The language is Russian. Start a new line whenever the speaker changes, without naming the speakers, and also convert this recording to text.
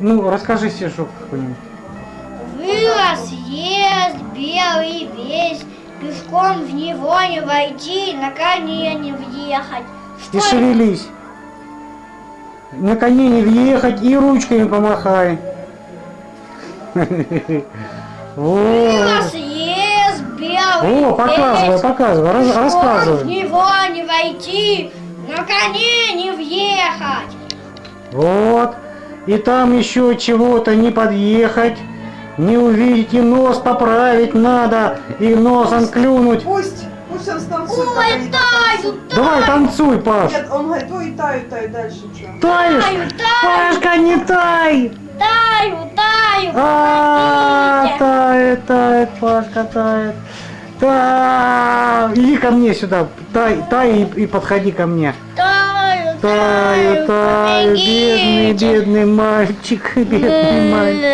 Ну, расскажи стишок какой-нибудь.
Вырос, ест, белый весь, пешком в него не войти, на коне не въехать.
И
Что
шевелись. На коне не въехать и ручками помахай.
Вырос, ест, белый
О, показывай, показывай,
пешком в
рассказывай.
него не войти, на коне не въехать.
Вот. И там еще чего-то не подъехать, не увидеть, и нос поправить надо, и носом клюнуть.
Пусть, пусть он станцует.
Ой, таю,
дотанцует.
Давай, танцуй, Паш.
Нет, он говорит, ой, таю, таю, дальше что?
Таешь?
Таю, таю.
Пашка, не тай!
Таю, таю,
А,
помогите.
тает, тает, Пашка тает. Та, иди ко мне сюда, тай, тай и, и подходи ко мне.
Таю,
Таю, таю, бедный, бедный мальчик, бедный мальчик.